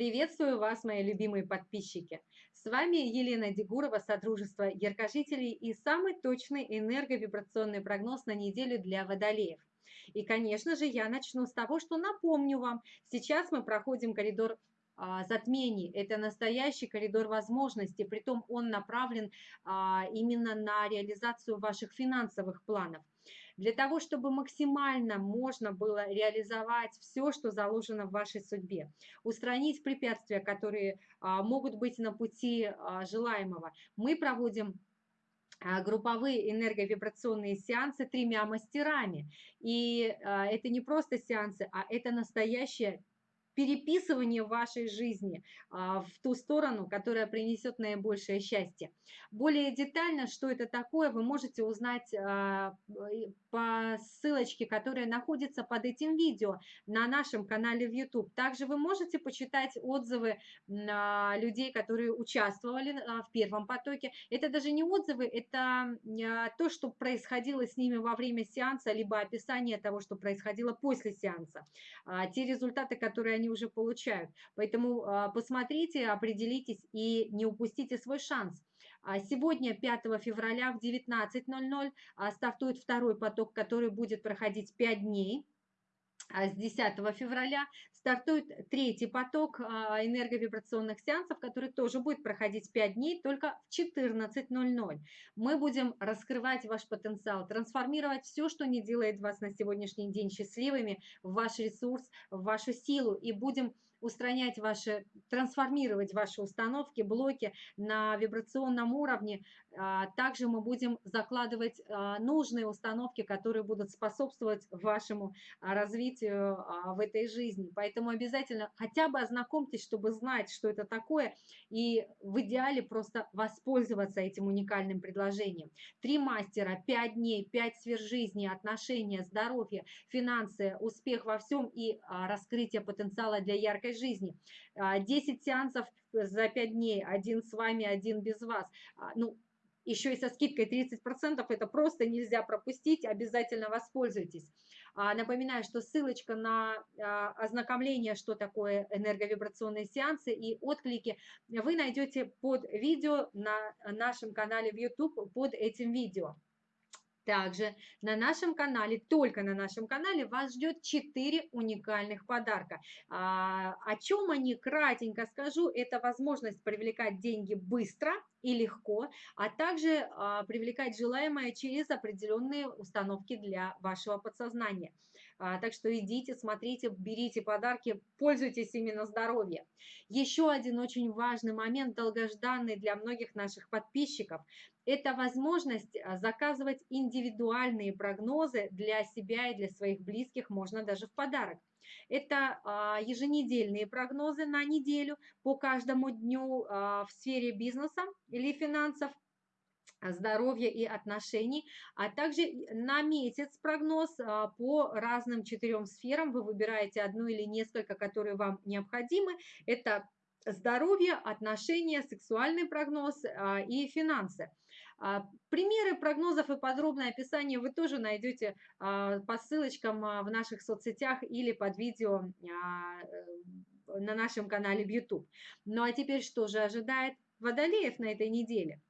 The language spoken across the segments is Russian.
Приветствую вас, мои любимые подписчики! С вами Елена Дегурова, Содружество Яркожителей и самый точный энерговибрационный прогноз на неделю для водолеев. И, конечно же, я начну с того, что напомню вам, сейчас мы проходим коридор а, затмений. Это настоящий коридор возможностей, притом он направлен а, именно на реализацию ваших финансовых планов. Для того, чтобы максимально можно было реализовать все, что заложено в вашей судьбе, устранить препятствия, которые а, могут быть на пути желаемого, мы проводим групповые энерговибрационные сеансы тремя мастерами. И это не просто сеансы, а это настоящая переписывание вашей жизни а, в ту сторону, которая принесет наибольшее счастье. Более детально, что это такое, вы можете узнать а, по ссылочке, которая находится под этим видео на нашем канале в YouTube. Также вы можете почитать отзывы а, людей, которые участвовали в первом потоке. Это даже не отзывы, это то, что происходило с ними во время сеанса, либо описание того, что происходило после сеанса. Те результаты, которые они уже получают. Поэтому а, посмотрите, определитесь и не упустите свой шанс. А сегодня, 5 февраля в 19.00, а, стартует второй поток, который будет проходить 5 дней. А с 10 февраля стартует третий поток а, энерговибрационных сеансов, который тоже будет проходить 5 дней, только в 14.00. Мы будем раскрывать ваш потенциал, трансформировать все, что не делает вас на сегодняшний день счастливыми, в ваш ресурс, в вашу силу, и будем устранять ваши, трансформировать ваши установки, блоки на вибрационном уровне. А, также мы будем закладывать нужные установки, которые будут способствовать вашему развитию развитию а, в этой жизни. Поэтому обязательно хотя бы ознакомьтесь, чтобы знать, что это такое, и в идеале просто воспользоваться этим уникальным предложением. Три мастера, пять дней, пять сфер жизни, отношения, здоровье, финансы, успех во всем и а, раскрытие потенциала для яркой жизни. 10 а, сеансов за 5 дней, один с вами, один без вас. Ну, еще и со скидкой 30%, это просто нельзя пропустить, обязательно воспользуйтесь. А, напоминаю, что ссылочка на а, ознакомление, что такое энерговибрационные сеансы и отклики, вы найдете под видео на нашем канале в YouTube, под этим видео. Также на нашем канале, только на нашем канале, вас ждет 4 уникальных подарка. А, о чем они, кратенько скажу, это возможность привлекать деньги быстро и легко, а также а, привлекать желаемое через определенные установки для вашего подсознания. А, так что идите, смотрите, берите подарки, пользуйтесь именно здоровьем. Еще один очень важный момент, долгожданный для многих наших подписчиков, это возможность а, заказывать индивидуальные прогнозы для себя и для своих близких, можно даже в подарок. Это а, еженедельные прогнозы на неделю по каждому дню в сфере бизнеса или финансов, здоровья и отношений, а также на месяц прогноз по разным четырем сферам. Вы выбираете одну или несколько, которые вам необходимы. Это здоровье, отношения, сексуальный прогноз а, и финансы. А, примеры прогнозов и подробное описание вы тоже найдете а, по ссылочкам в наших соцсетях или под видео на нашем канале в YouTube. Ну а теперь что же ожидает водолеев на этой неделе?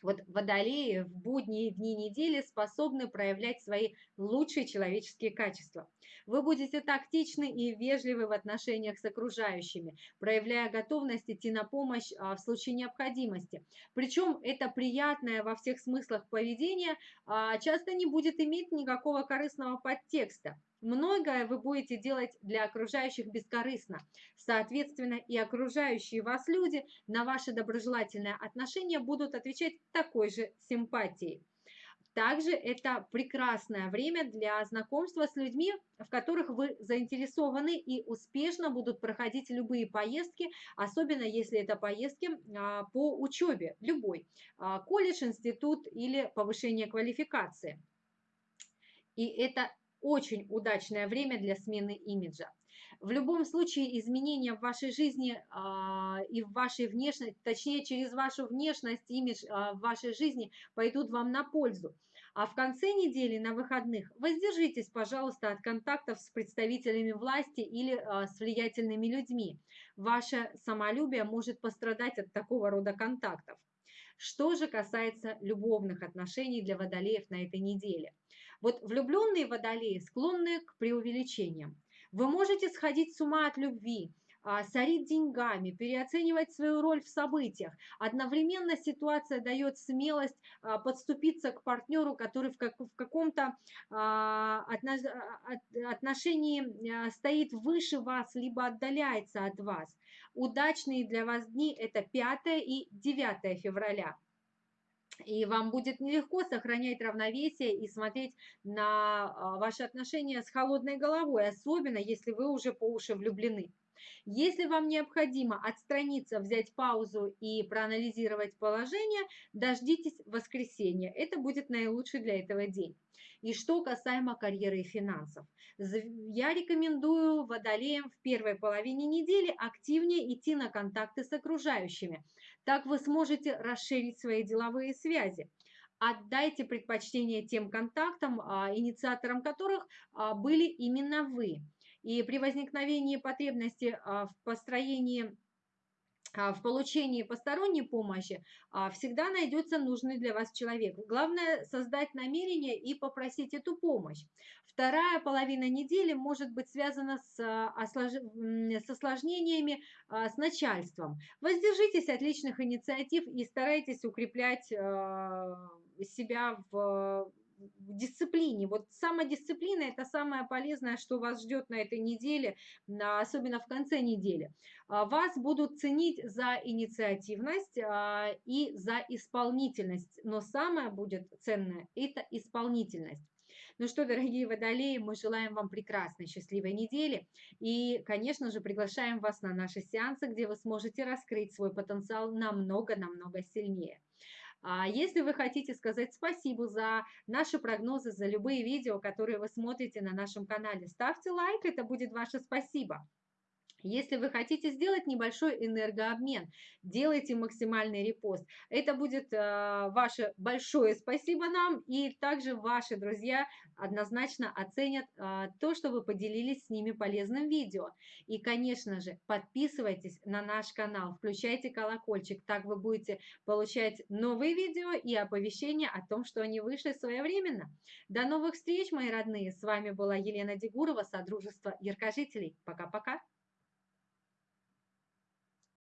Вот водолеи в будние дни недели способны проявлять свои лучшие человеческие качества. Вы будете тактичны и вежливы в отношениях с окружающими, проявляя готовность идти на помощь а, в случае необходимости. Причем это приятное во всех смыслах поведение а, часто не будет иметь никакого корыстного подтекста. Многое вы будете делать для окружающих бескорыстно. Соответственно, и окружающие вас люди на ваши доброжелательные отношения будут отвечать такой же симпатией. Также это прекрасное время для знакомства с людьми, в которых вы заинтересованы и успешно будут проходить любые поездки, особенно если это поездки а, по учебе, любой, а, колледж, институт или повышение квалификации. И это очень удачное время для смены имиджа. В любом случае изменения в вашей жизни э, и в вашей внешности, точнее через вашу внешность, имидж э, в вашей жизни пойдут вам на пользу. А в конце недели на выходных воздержитесь, пожалуйста, от контактов с представителями власти или а, с влиятельными людьми. Ваше самолюбие может пострадать от такого рода контактов. Что же касается любовных отношений для водолеев на этой неделе? Вот влюбленные водолеи склонны к преувеличениям. Вы можете сходить с ума от любви, а, сорить деньгами, переоценивать свою роль в событиях. Одновременно ситуация дает смелость а, подступиться к партнеру, который в, в каком-то а, отношении стоит выше вас, либо отдаляется от вас. Удачные для вас дни – это 5 и 9 февраля. И вам будет нелегко сохранять равновесие и смотреть на ваши отношения с холодной головой, особенно если вы уже по уши влюблены. Если вам необходимо отстраниться, взять паузу и проанализировать положение, дождитесь воскресенья. Это будет наилучший для этого день. И что касаемо карьеры и финансов. Я рекомендую водолеям в первой половине недели активнее идти на контакты с окружающими. Так вы сможете расширить свои деловые связи отдайте предпочтение тем контактам, а, инициатором которых а, были именно вы. И при возникновении потребности а, в построении а, в получении посторонней помощи а, всегда найдется нужный для вас человек. Главное создать намерение и попросить эту помощь. Вторая половина недели может быть связана с, с осложнениями с начальством. Воздержитесь от личных инициатив и старайтесь укреплять себя в в дисциплине. Вот самодисциплина – это самое полезное, что вас ждет на этой неделе, особенно в конце недели. А, вас будут ценить за инициативность а, и за исполнительность, но самое будет ценное – это исполнительность. Ну что, дорогие водолеи, мы желаем вам прекрасной, счастливой недели. И, конечно же, приглашаем вас на наши сеансы, где вы сможете раскрыть свой потенциал намного-намного сильнее. А если вы хотите сказать спасибо за наши прогнозы, за любые видео, которые вы смотрите на нашем канале, ставьте лайк, это будет ваше спасибо. Если вы хотите сделать небольшой энергообмен, делайте максимальный репост. Это будет э, ваше большое спасибо нам, и также ваши друзья однозначно оценят э, то, что вы поделились с ними полезным видео. И, конечно же, подписывайтесь на наш канал, включайте колокольчик, так вы будете получать новые видео и оповещения о том, что они вышли своевременно. До новых встреч, мои родные! С вами была Елена Дегурова, Содружество Яркожителей. Пока-пока!